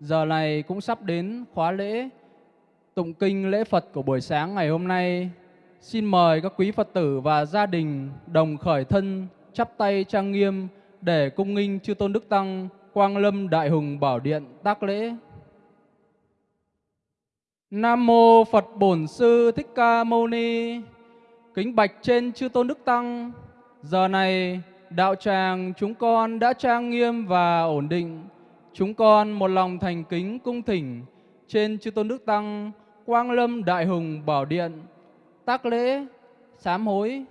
giờ này cũng sắp đến khóa lễ tụng kinh lễ Phật của buổi sáng ngày hôm nay. Xin mời các quý Phật tử và gia đình đồng khởi thân chắp tay trang nghiêm để cung nghinh chư tôn đức tăng Quang Lâm Đại Hùng Bảo Điện tác lễ. Nam mô Phật Bổn Sư Thích Ca Mâu Ni. Kính bạch trên chư tôn đức tăng, giờ này đạo tràng chúng con đã trang nghiêm và ổn định. Chúng con một lòng thành kính cung thỉnh trên chư tôn đức tăng Quang Lâm Đại Hùng Bảo Điện tác lễ sám hối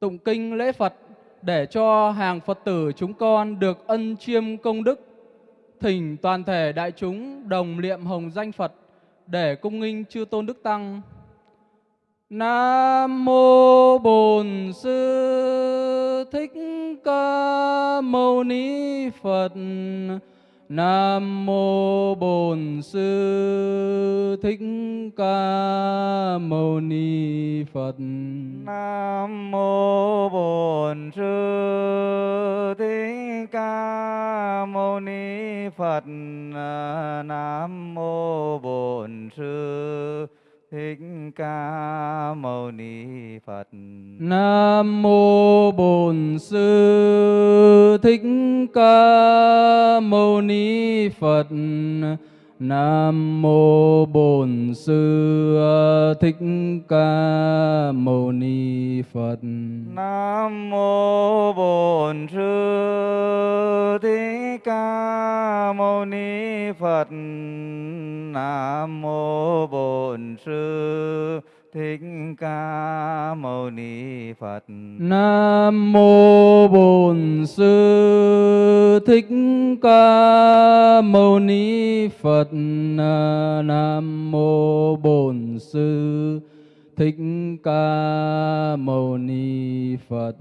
tụng kinh lễ Phật để cho hàng Phật tử chúng con được ân chiêm công đức, thỉnh toàn thể đại chúng đồng niệm hồng danh Phật để cung nghinh chư tôn đức tăng. Nam mô Bổn Sư Thích Ca Mâu Ni Phật. Nam mô Bổn Sư Thích Ca Mâu Ni Phật. Nam mô Bổn Sư Thích Ca Mâu Ni Phật. Nam mô Bổn Sư Thích Ca Mâu Ni Phật. Nam mô Bổn Sư Thích Ca Mâu Ni Phật. Nam mô Bổn Sư, Thích Ca Mâu Ni Phật. Nam mô Bổn Sư, Thích Ca Mâu Ni Phật. Nam mô Bổn Sư Thích Ca Mâu Ni Phật. Nam mô Bổn Sư Thích Ca Mâu Ni Phật. Nam mô Bổn Sư Thích Ca Mâu Ni Phật.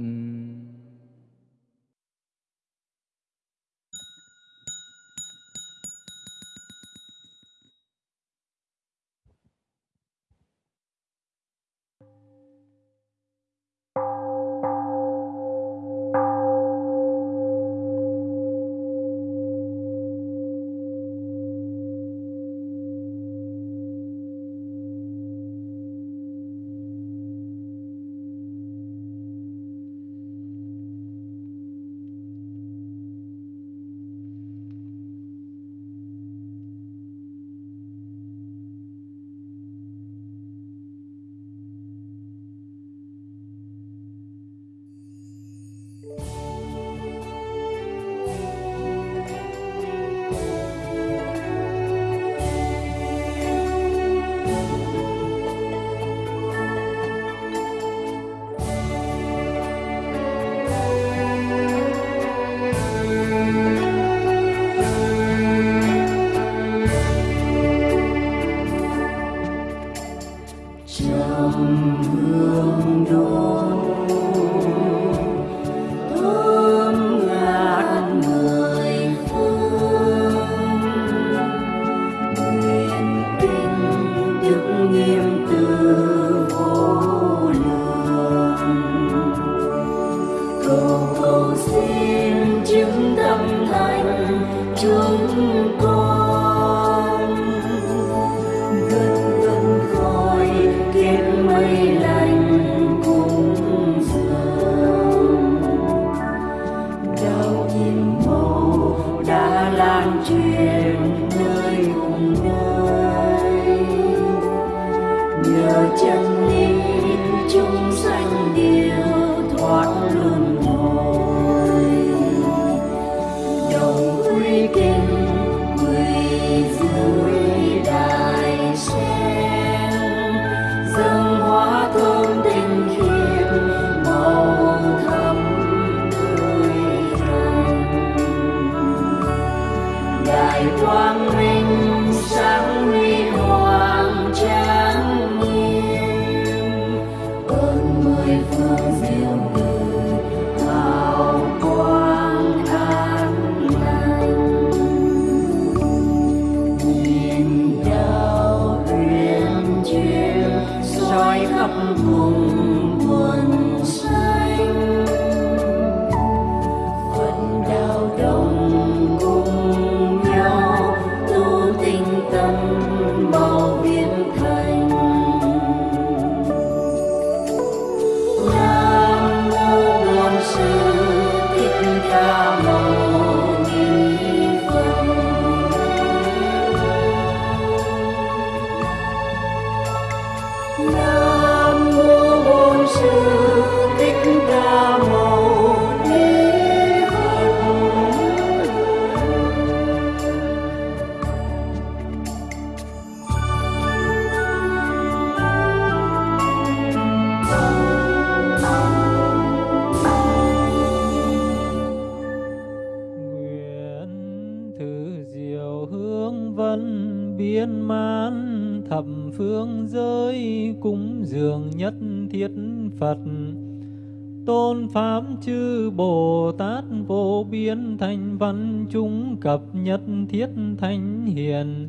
Pháp chư Bồ Tát vô biên thành văn, chúng cập nhất thiết thánh hiền.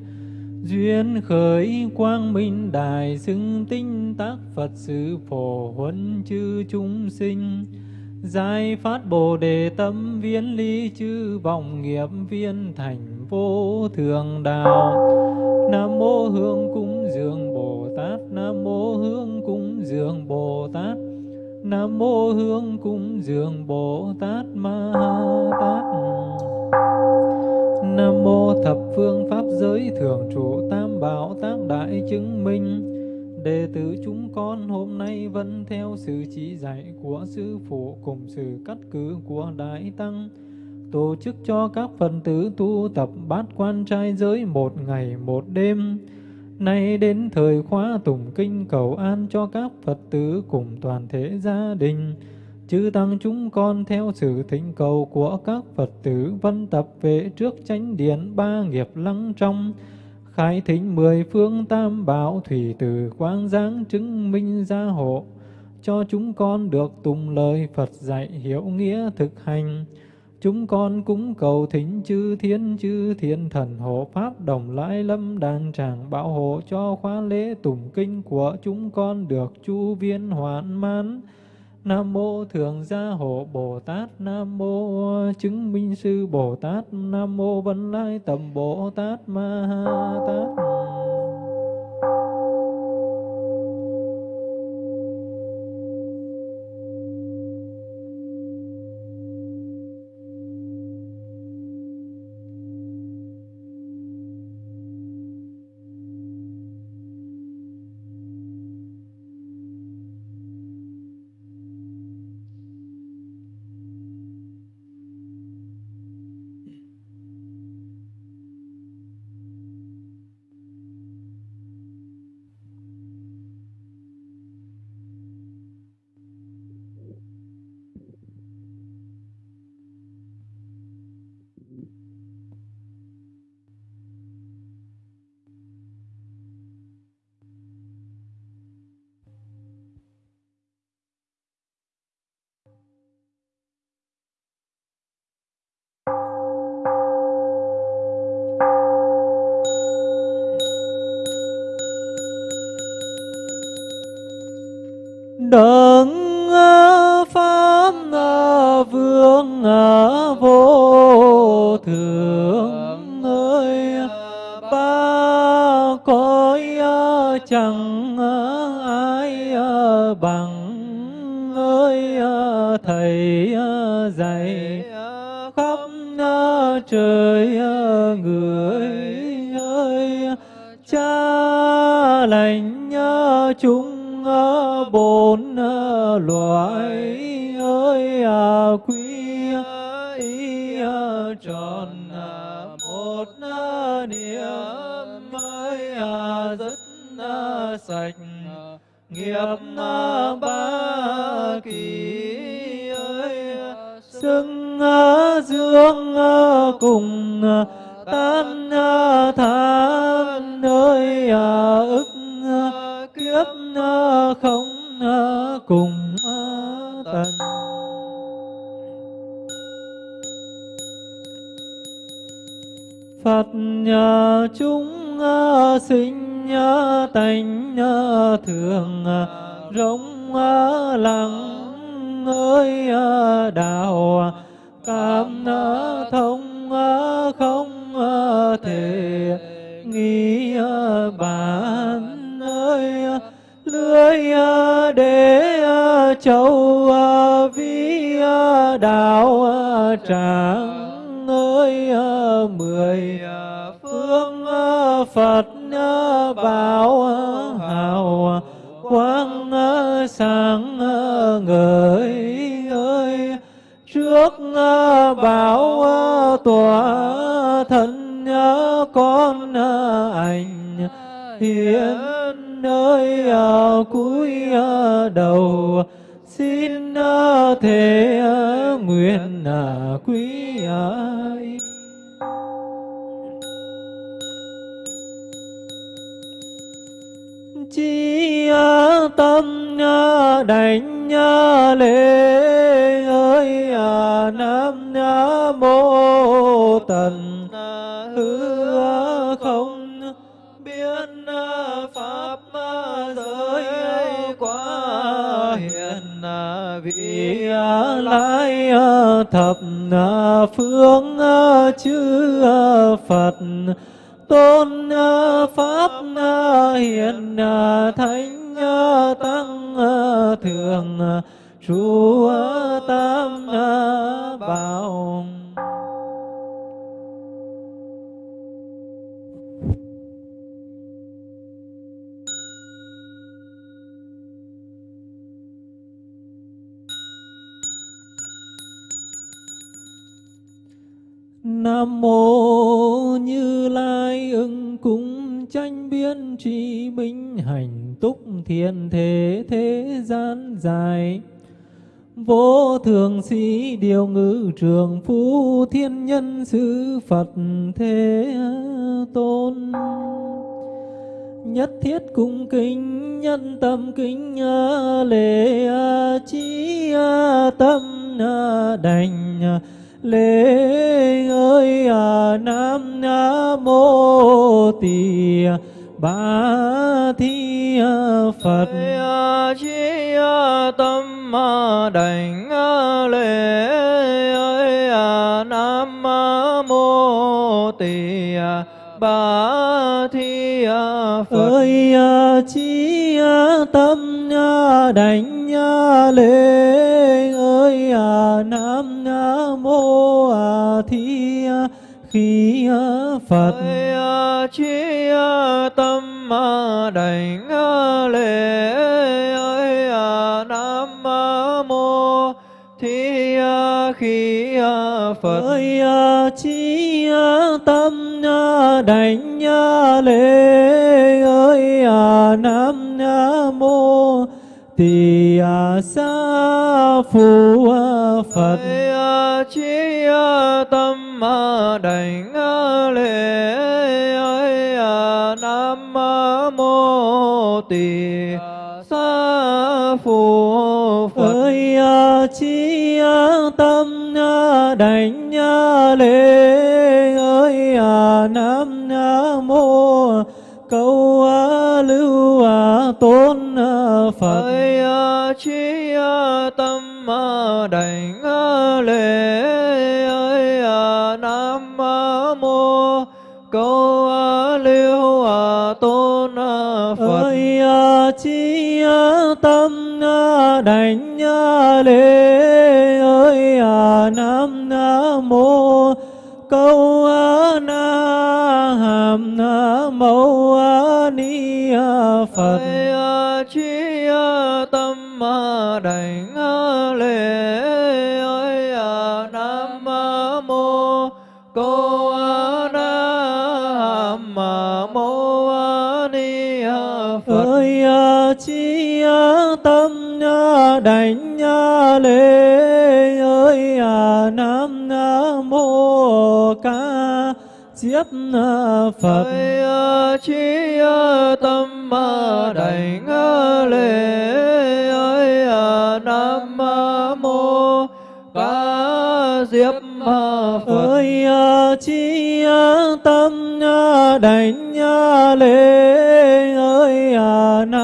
Duyên khởi quang minh đại xưng tinh tác Phật sự phổ huấn chư chúng sinh. Giải phát Bồ Đề tâm viên ly chư vọng nghiệp viên thành vô thường đạo Nam mô Hương cúng dường Bồ Tát. Nam mô Hương cúng dường Bồ Tát. Nam mô Hương cúng dường Bồ Tát Ma Tát Nam mô thập phương pháp giới thường trụ tam bảo tác đại chứng minh Đệ tử chúng con hôm nay vẫn theo sự chỉ dạy của Sư Phụ cùng sự cắt cử của Đại Tăng, tổ chức cho các phần tử tu tập bát quan trai giới một ngày một đêm. Nay đến thời khóa tụng kinh cầu an cho các Phật tử cùng toàn thể gia đình. Chư Tăng chúng con theo sự thỉnh cầu của các Phật tử văn tập về trước chánh điện ba nghiệp lăng trong, khai thính mười phương tam bảo thủy từ quang giáng chứng minh gia hộ, cho chúng con được tùng lời Phật dạy hiểu nghĩa thực hành. Chúng con cúng cầu thỉnh chư thiên chư thiên thần hộ pháp đồng lãi lâm đàn tràng bảo hộ cho khóa lễ tụng kinh của chúng con được chu viên hoàn mãn. Nam mô Thượng Gia Hộ Bồ Tát, Nam mô Chứng Minh Sư Bồ Tát, Nam mô Vân Lai Tầm Bồ Tát Ma ha Tát. Xưng ờ, dương ờ, cùng ờ, tan tham nơi ức kiếp không cùng tận Phật nhà chúng sinh tánh thường rộng lặng ơi à, đạo à, cảm thông à, không thể nghĩ bản ơi lưới để châu vi đạo tràng ơi mười phương phật bảo hào quang sáng ngời phước ờ, bảo ờ, tòa thân con ờ, ảnh hiến nơi cuối đầu. Xin thể nguyện quý ai chi tâm đánh lễ à nam mô tần à, hư không biết à, pháp giới quá hiện à, vị lai thập phương chư phật, tôn pháp hiện thánh tăng thường trụ Nam mô Như Lai ưng cung tranh biên trí minh hành túc thiên thế thế gian dài. Vô thường sĩ điều ngữ trường phu thiên nhân sư Phật thế tôn. Nhất thiết cung kính, nhân tâm kính lễ trí tâm đành lễ ơi à, nam mô tỳ ba thi phật. Chi tâm đảnh lễ ơi à, nam mô tỳ ba thi phật. Ơi à, chi tâm đảnh lễ ơi nam khí phật. Chi tâm đảnh lễ ơi nam mô thi khí phật. Ơi chi tâm đảnh lễ ơi nam mô tỳ sa phù phật. Chi tâm đảnh lễ ơi nam mô tỳ sa phù phật. Ơi chi tâm đảnh lễ ơi nam mô câu lưu tôn phật. Ơi chi tâm đảnh đảnh lễ ơi à nam mô, câu a na hàm mâu ni phật. Chi à, à, tâm à, đảnh lễ ơi nam mô ca. Diếp phật. Ơi chi tâm đảnh lễ ơi nam mô ca. Diếp phật. Ơi chi tâm đảnh lễ ơi nam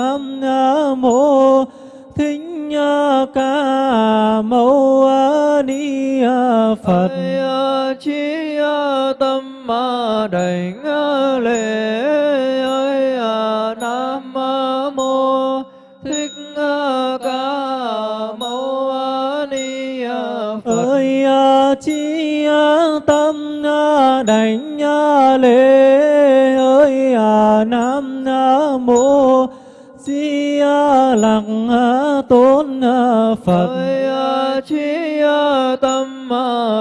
ca mâu ni phật. Chi tâm đảnh lễ ơi nam mô. Thích ca mâu ni phật. Ơi chi tâm đảnh di lặc tôn phật. Ơi chi tâm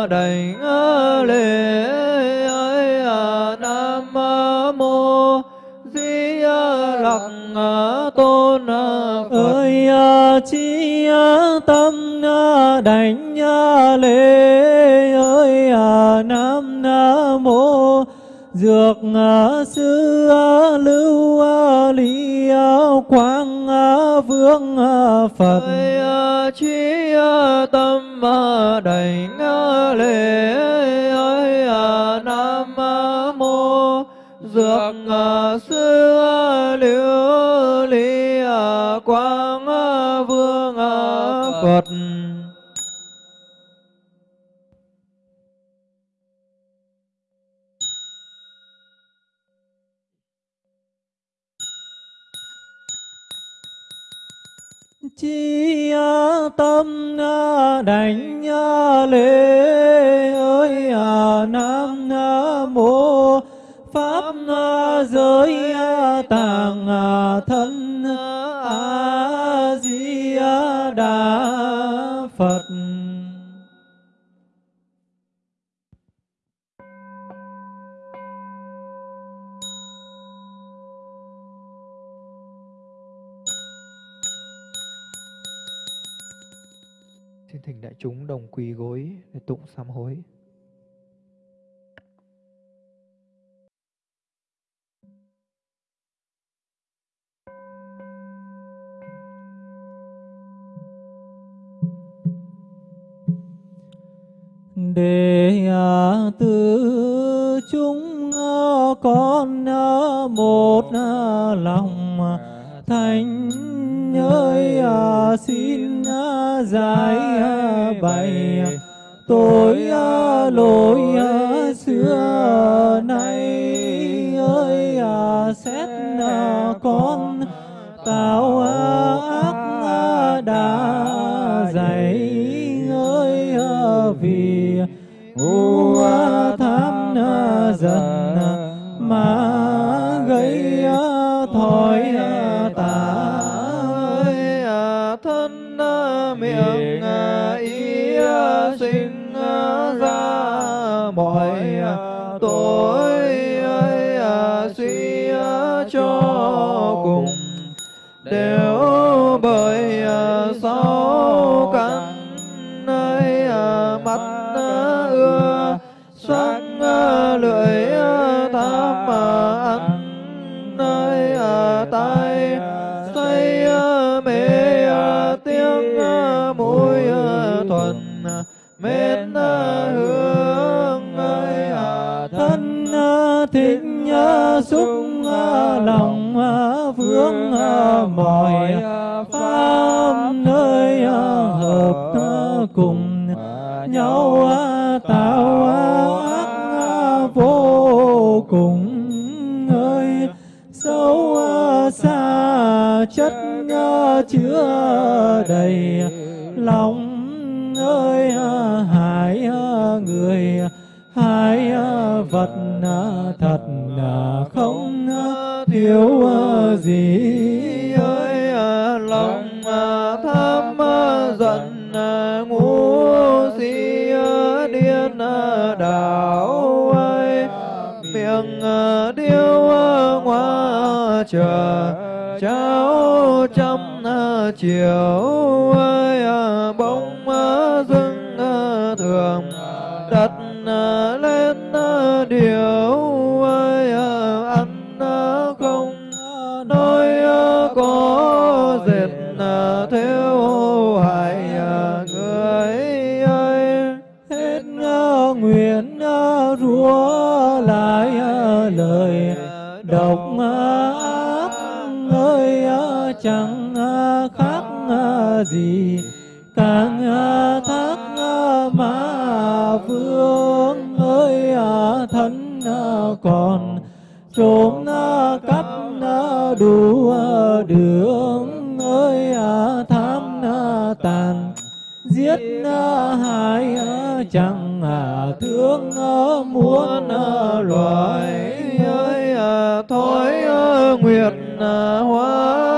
đảnh lễ ơi nam mô di lặc tôn phật. Ơi chi tâm đảnh lễ ơi nam dược sư lưu lý quang vương phật. Chi tâm đảnh lễ ơi nam mô. Dược sư liễu lý quang vương phật chi tâm đảnh lễ ơi nam mô pháp giới tạng thân a di đà phật. Chúng đồng quỳ gối để tụng sám hối. để à, từ chúng à, con à, một lòng thành ơi à, xin à, giải à, bày tội lỗi xưa nay ơi xét con. Tạo sâu xa chất chứa đầy lòng ơi, hại người, hại vật thật không thiếu gì ơi. Lòng tham giận ngu si điên đảo chờ. Cháu trăm à, chiều ơi à, bóng à, dưng thường đặt lên điều ơi ăn không nói có dệt theo hại người ơi. Hết nguyện rủa lại lời đọc chẳng à, khác à, gì. Càng à, thác mà vương ơi thân còn trốn cắp đủ đường ơi tham tàn. Giết hại chẳng thương muốn loài ơi thôi nguyệt hoa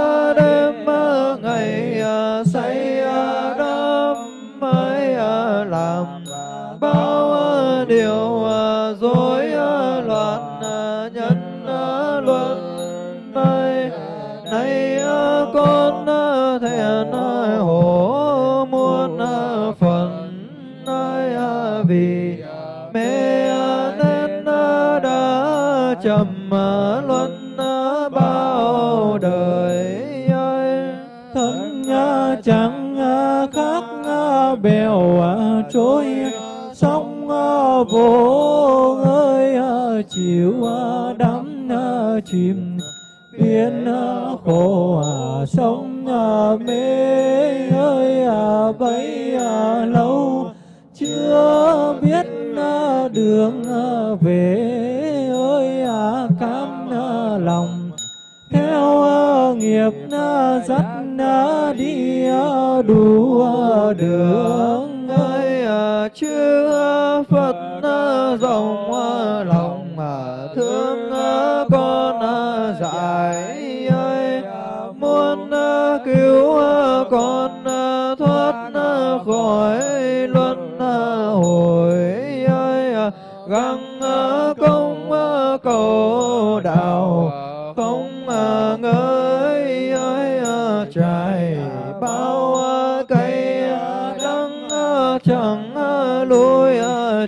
bèo à, trôi sông à, vô ơi à, chiều đắm chìm. Biển khổ sông mê ơi bấy lâu chưa biết đường về ơi cam lòng. Theo nghiệp dắt đi đủ đường ơi à, chư Phật à, rộng à, lòng thương.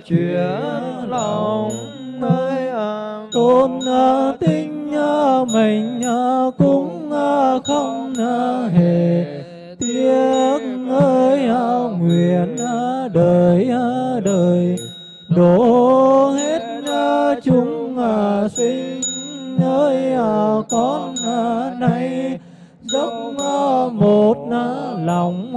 Chuyển lòng nơi tôn à, tinh à, mình à, cũng không hề. Tiếc ơi nguyện đời đời. Đổ hết chúng sinh ơi con nay dốc một lòng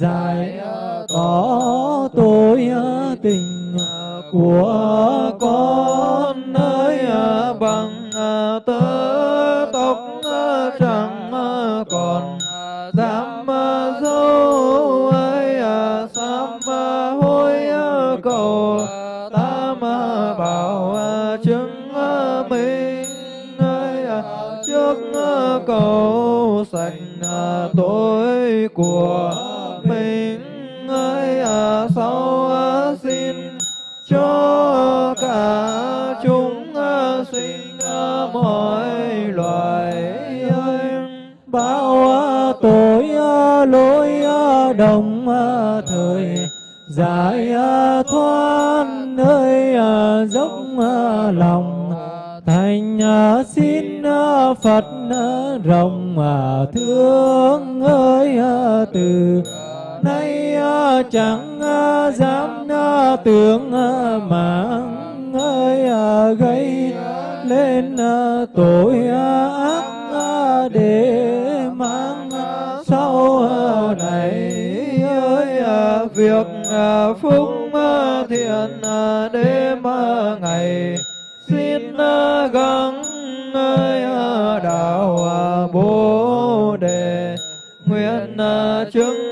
giải, có tôi à, tình à, của con ơi à, bằng tơ tóc chẳng còn dám dâu ơi sám hối cầu tam bảo chứng minh ơi trước cầu sạch tội của mình ơi à, sau à, xin cho cả chúng à, sinh mọi loài ơi. Bao tội lỗi đồng thời giải thoát nơi dốc lòng. Thành xin Phật rộng thương ơi từ nay ờ, chẳng ờ, dám ờ, tưởng mạng ơi gây lên tội ác để mang sau này ơi việc phúc thiện đêm ngày xin gắng ơi đạo bồ đề nguyện chứng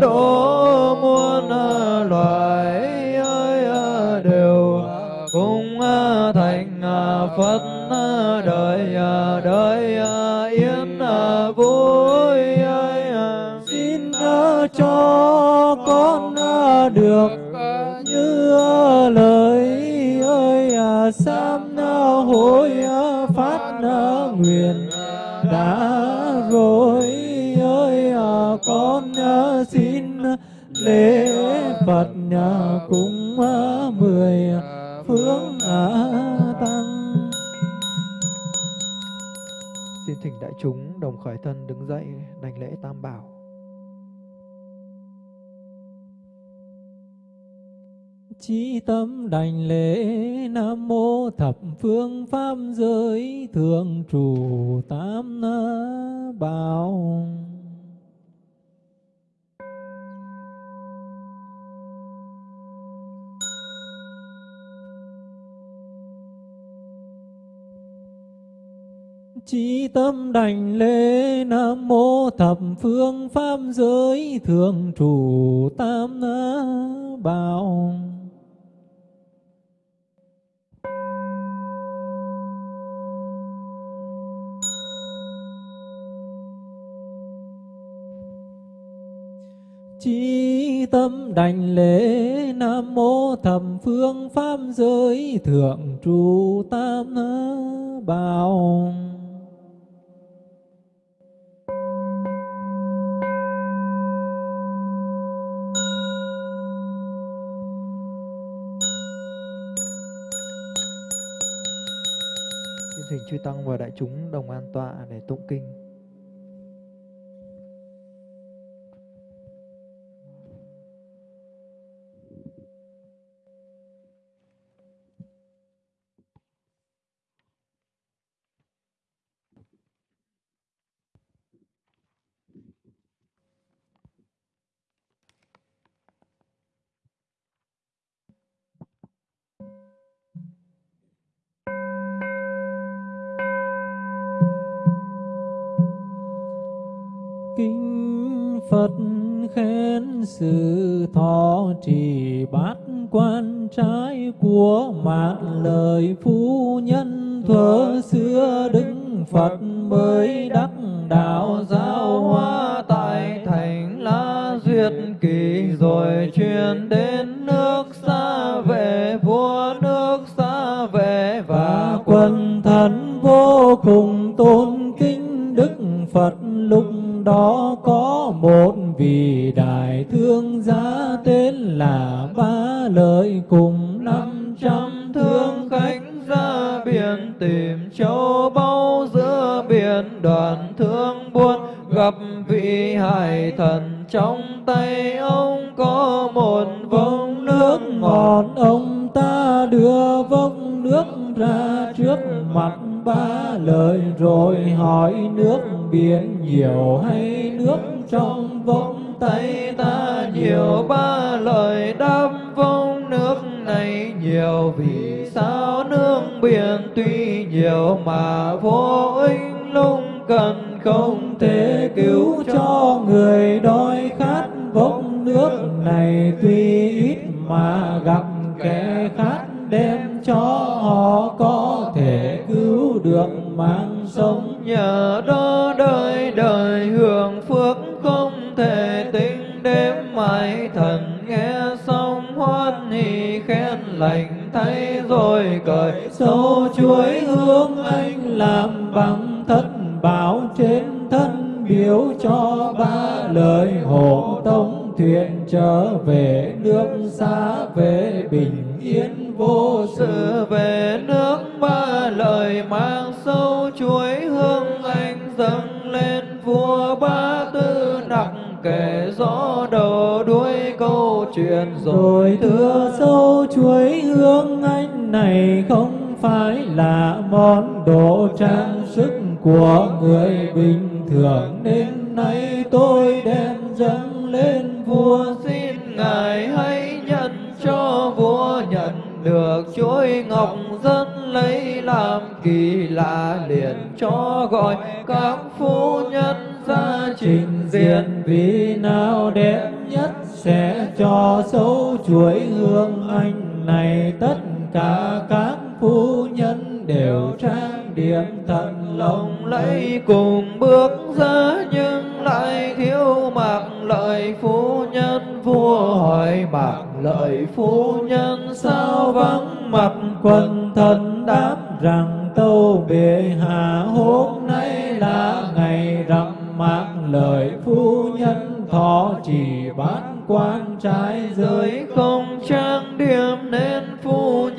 độ muôn ờ, loài ơi ờ, đều cùng ờ, thành Phật đời đời yên vui ơi xin cho con được lễ Phật cúng mười phương tăng Xin thỉnh đại chúng đồng khởi thân đứng dậy đảnh lễ tam bảo. Chí tâm đảnh lễ Nam mô thập phương pháp giới thượng trụ tam bảo. Chí tâm đảnh lễ Nam mô thập phương pháp giới thượng trụ tam bảo. Chí tâm đảnh lễ Nam mô thập phương pháp giới thượng trụ tam bảo. Chư tăng và đại chúng đồng an tọa để tụng kinh. Kinh đến biển nhiều hay nước trong vòng tay ta nhiều ba lời đáp vong nước này nhiều vì sao nước biển tuy nhiều mà vô hương anh làm bằng thất bảo trên thân biểu cho ba lời hộ tống thuyền trở về nước xa về bình yên vô sự. Về nước ba lời mang sâu chuối hương anh dâng lên vua ba tư nặng kể rõ đầu đuôi câu chuyện rồi thưa sâu chuối hương anh này không phải là món đồ trang sức của người bình thường. Nên nay tôi đem dâng lên vua, xin ngài hãy nhận cho vua nhận được chuỗi ngọc dân lấy làm kỳ lạ liền cho gọi các phu nhân ra trình diện. Vì nào đẹp nhất sẽ cho sâu chuỗi hương anh này tất cả các phu nhân đều trang điểm thật lòng lấy cùng bước ra nhưng lại thiếu mặc lợi phu nhân. Vua hỏi mặc lợi phu nhân, sao vắng mặt quần thần đáp rằng tâu bệ hạ hôm nay là ngày rằm? Mạc lợi phu nhân thọ chỉ bán quan trái giới không trang điểm nên phu nhân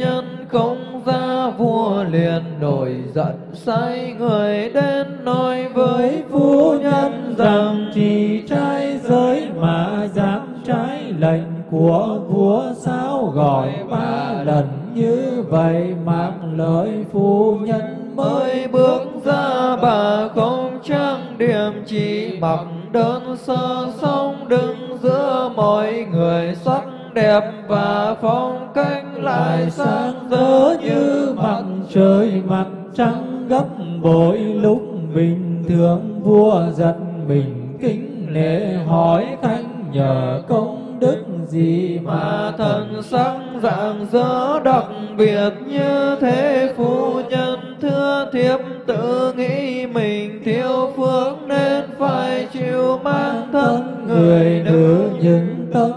không ra vua liền nổi giận, sai người đến nói với phu nhân rằng, chỉ trai giới mà dám trái lệnh của vua sao gọi ba lần như vậy? Mang lời phu nhân mới bước ra, bà không trang điểm, chỉ mặc đơn sơ, song đứng giữa mọi người, sắc đẹp và phong cách lại sáng rỡ như mặt trời mặt trăng gấp bội lúc bình thường. Vua giật mình kính lễ hỏi khanh nhờ công đức gì mà thần sắc dạng dỡ đặc biệt như thế? Phu nhân thưa thiếp tự nghĩ mình thiếu phước nên phải chịu mang thân người nữ những tâm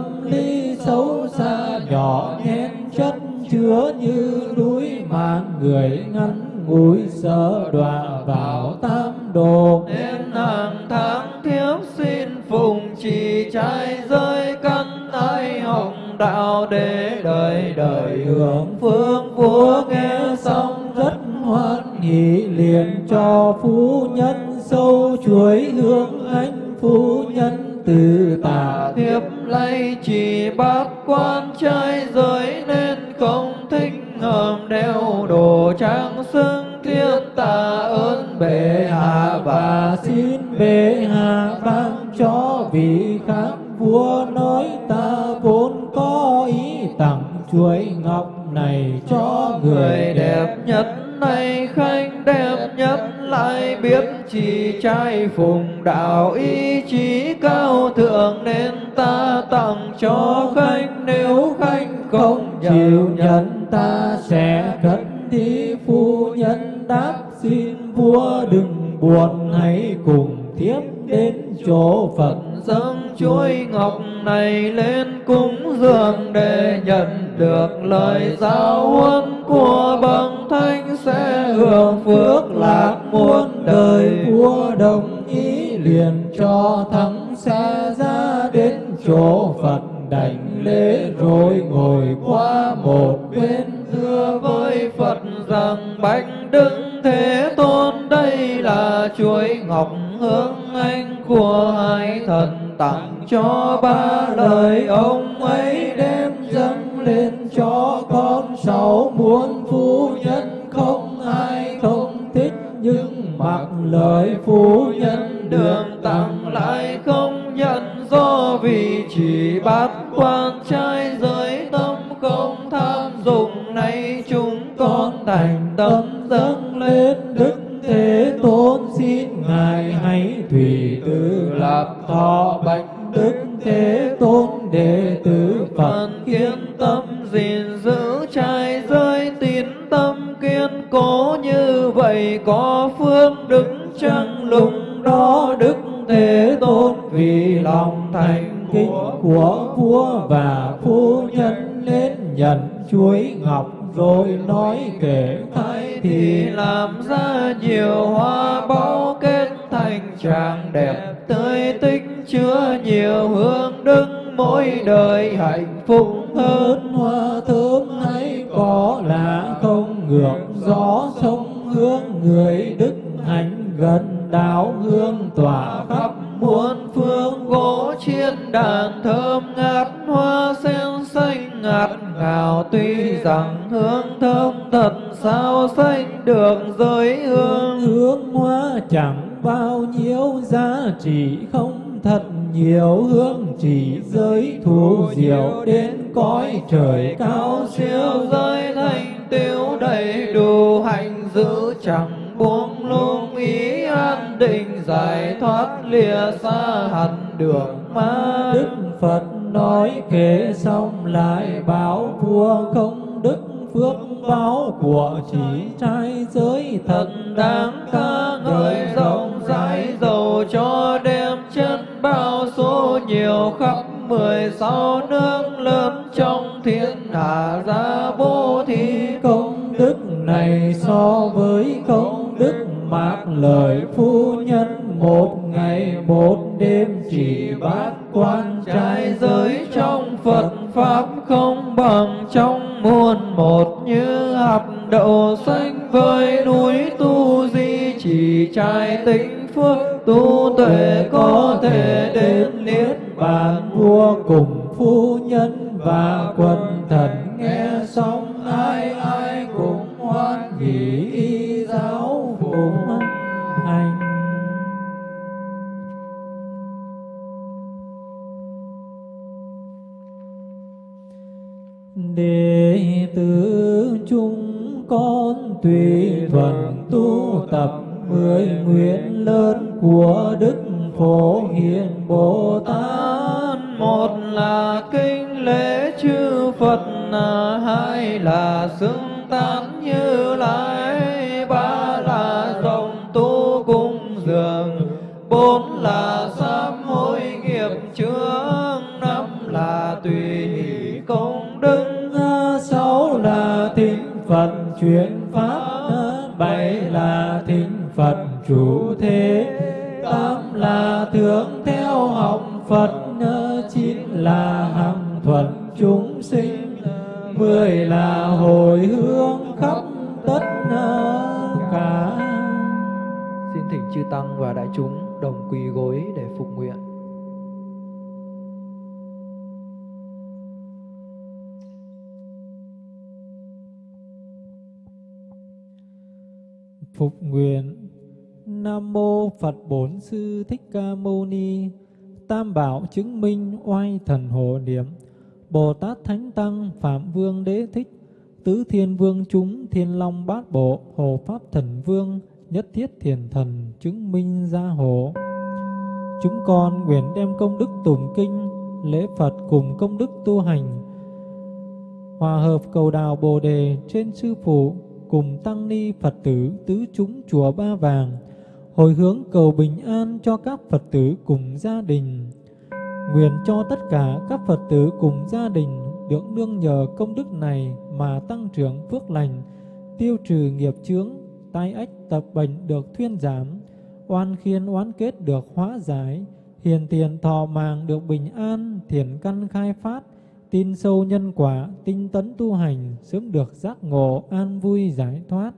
xấu xa nhỏ nhen chất chứa như núi mà người ngắn ngủi sợ đọa vào tam đồ. Nên hàng tháng thiếp xin phùng trì trai rơi căn ai hồng đạo để đời đời. Hưởng phương vua nghe xong rất hoan hỷ phu đạo ý chí cao thượng nên ta tặng cho khanh nếu khanh không chịu nhận, ta sẽ cất thí phu nhân đáp xin, vua đừng buồn, hãy cùng thiếp đến chỗ Phật. Dâng chuối ngọc này lên cúng dường để nhận được lời giáo huấn của bậc thánh. Sẽ hưởng phước lạc muôn đời. Vua đồng liền cho thắng xa ra đến chỗ Phật đảnh lễ rồi ngồi qua một bên. Thưa với Phật rằng, bạch đức thế tôn, đây là chuỗi ngọc hương anh của hai thần tặng cho ba lời ông ấy đem dâng lên cho con sáu muôn phu nhân không ai không thích, nhưng mặc lời phu nhân đường tặng lại không nhận do vì chỉ bát quan trai giới tâm không tham dụng. Nay chúng con thành tâm dâng lên đức thế tôn. Xin ngài hãy tùy tư lập thọ bạch đức thế tôn đệ tử phật. Kiên tâm gìn giữ trai giới tín tâm kiên cố như vậy có phước đức trăng lùng đó đức thế tôn vì lòng thành kính của vua và phu nhân lên nhận chuối ngọc rồi nói kể thay thì làm ra nhiều hoa báu kết thành tràng đẹp tươi tích chứa nhiều hương đức mỗi đời hạnh phúc hơn. Hoa thơm hay có là không ngược, gió sông hương người đức hạnh gần đạo hương tỏa khắp muôn phương, gỗ chiên đàn thơm ngát, hoa sen xanh ngạt ngào. Tuy rằng hương thơm thật, sao xanh được giới hương? Hương hoa chẳng bao nhiêu, giá trị không thật. Nhiều hương chỉ giới thù diệu, đến cõi trời cao siêu. Giới thành tiêu đầy đủ, hạnh giữ chẳng buông lung ý an định giải thoát lìa xa hẳn đường ma đức phật nói kể xong lại bảo vua không đức phước báo của chỉ trai giới thật đáng ca ngợi rộng rãi giàu cho đem chân bao số nhiều khắp mười sáu nước lớn trong thiên hạ ra bố thí. Công đức này so với công mạc lời phu nhân, một ngày một đêm chỉ bát quan trai giới trong Phật Pháp không bằng trong muôn một như hạt đậu xanh với núi tu di. Chỉ trai tính phước tu tuệ có thể đến niết bàn vua cùng phu nhân và quần thần nghe tùy thuận tu tập mười nguyện lớn của đức phổ hiền bồ tát. Một là kinh lễ chư phật à, hai là xưng tán như lai, ba là rộng tu cung dường, bốn là sám hối nghiệp chướng, năm là tùy công đức sáu là tín phật chuyển bảy là thính phật chủ thế, tám là thượng theo học phật chín là hằng thuận chúng sinh, mười là hồi hướng khắp tất cả Xin thỉnh chư tăng và đại chúng đồng quỳ gối để phục nguyện. Phục nguyện. Nam mô Phật Bổn Sư Thích Ca Mâu Ni. Tam Bảo chứng minh oai thần hộ niệm. Bồ Tát Thánh Tăng Phạm Vương Đế Thích. Tứ Thiên Vương chúng Thiên Long Bát Bộ Hộ Pháp Thần Vương Nhất Thiết Thiền Thần chứng minh gia hộ. Chúng con nguyện đem công đức tụng kinh, Lễ Phật cùng công đức tu hành, Hòa hợp cầu đào Bồ Đề trên Sư Phụ Cùng Tăng Ni Phật tử tứ chúng chùa Ba Vàng Hồi hướng cầu bình an cho các Phật tử cùng gia đình. Nguyện cho tất cả các Phật tử cùng gia đình được nương nhờ công đức này mà tăng trưởng phước lành, tiêu trừ nghiệp chướng, tai ách tập bệnh được thuyên giảm, oan khiên oán kết được hóa giải, hiền tiền thọ mạng được bình an, thiền căn khai phát, tin sâu nhân quả, tinh tấn tu hành, sớm được giác ngộ, an vui giải thoát.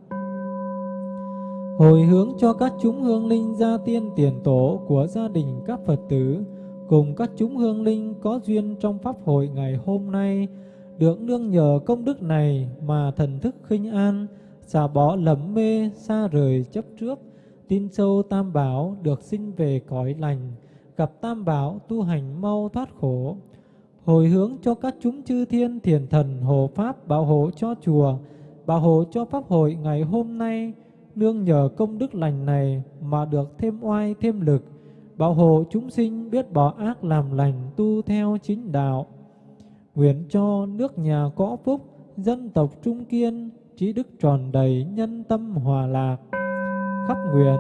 Hồi hướng cho các chúng hương linh gia tiên tiền tổ của gia đình các Phật tử, cùng các chúng hương linh có duyên trong Pháp hội ngày hôm nay, được nương nhờ công đức này mà thần thức khinh an, xả bỏ lầm mê, xa rời chấp trước, tin sâu tam bảo được sinh về cõi lành, gặp tam bảo tu hành mau thoát khổ. Hồi hướng cho các chúng chư thiên thiền thần hộ pháp bảo hộ cho chùa, bảo hộ cho Pháp hội ngày hôm nay, nương nhờ công đức lành này mà được thêm oai thêm lực, bảo hộ chúng sinh biết bỏ ác làm lành tu theo chính đạo. Nguyện cho nước nhà có phúc, dân tộc trung kiên, trí đức tròn đầy, nhân tâm hòa lạc. Khắp nguyện,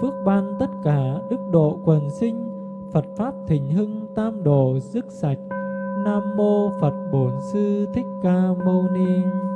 phước ban tất cả đức độ quần sinh, Phật Pháp thịnh hưng tam đồ dứt sạch. Nam Mô Phật Bổn Sư Thích Ca Mâu Ni.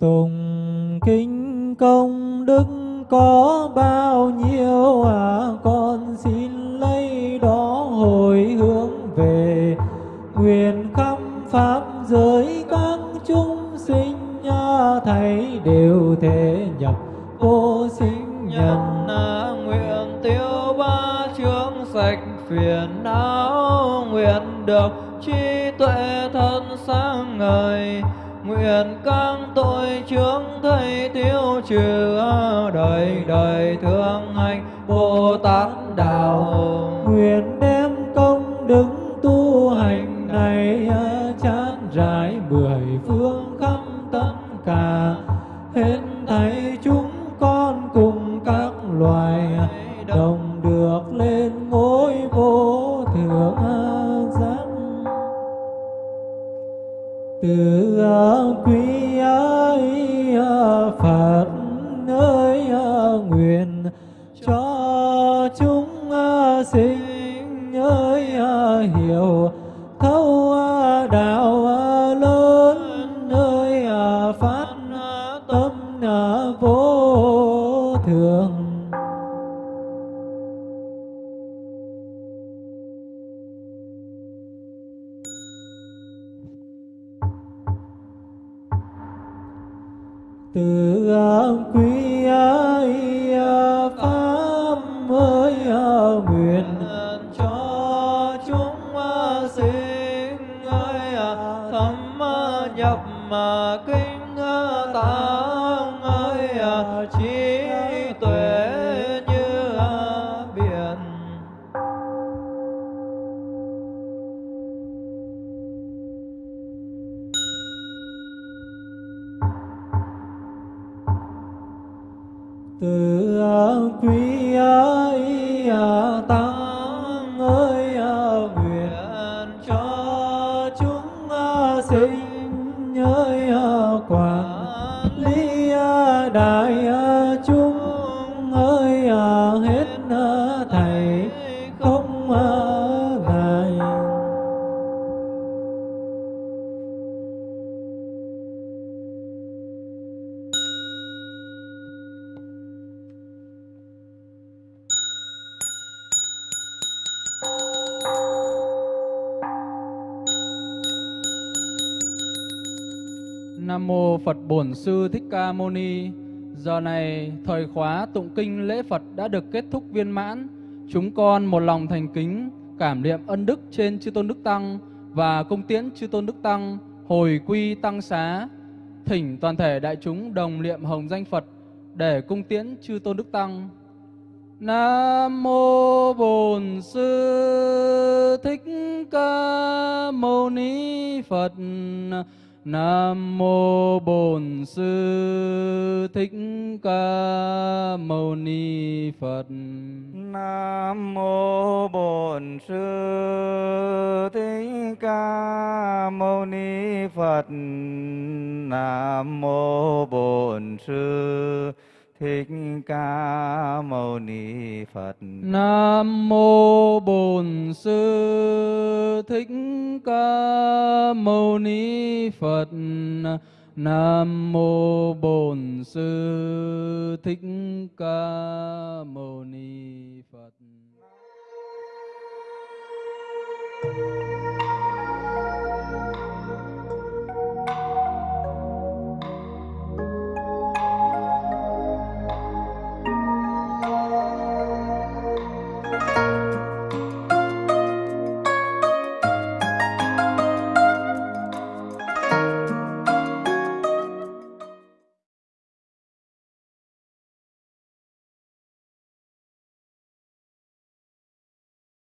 Tùng kinh công đức có bao nhiêu? À con xin lấy đó hồi hướng về nguyện khắp pháp giới. Các chúng sinh à, thầy đều thể nhập vô sinh nhân. À, nguyện tiêu ba chướng sạch phiền não nguyện được trí tuệ thân sáng ngời nguyện các tội chướng thầy tiêu trừ đời đời thương anh bồ tát đạo nguyện đem công đức tu hành này thấm nhập mà kinh tạng Ni. Giờ này thời khóa tụng kinh lễ Phật đã được kết thúc viên mãn. Chúng con một lòng thành kính, cảm niệm ân đức trên chư tôn đức tăng và cung tiễn chư tôn đức tăng hồi quy tăng xá. Thỉnh toàn thể đại chúng đồng niệm hồng danh Phật để cung tiễn chư tôn đức tăng. Nam mô Bổn Sư Thích Ca Mâu Ni Phật. Nam mô Bổn Sư Thích Ca Mâu Ni Phật. Nam mô Bổn Sư Thích Ca Mâu Ni Phật. Nam mô Bổn Sư Thích Thích Ca Mâu Ni Phật. Nam mô Bổn Sư Thích Ca Mâu Ni Phật. Nam mô Bổn Sư Thích Ca Mâu Ni Phật. Thank you.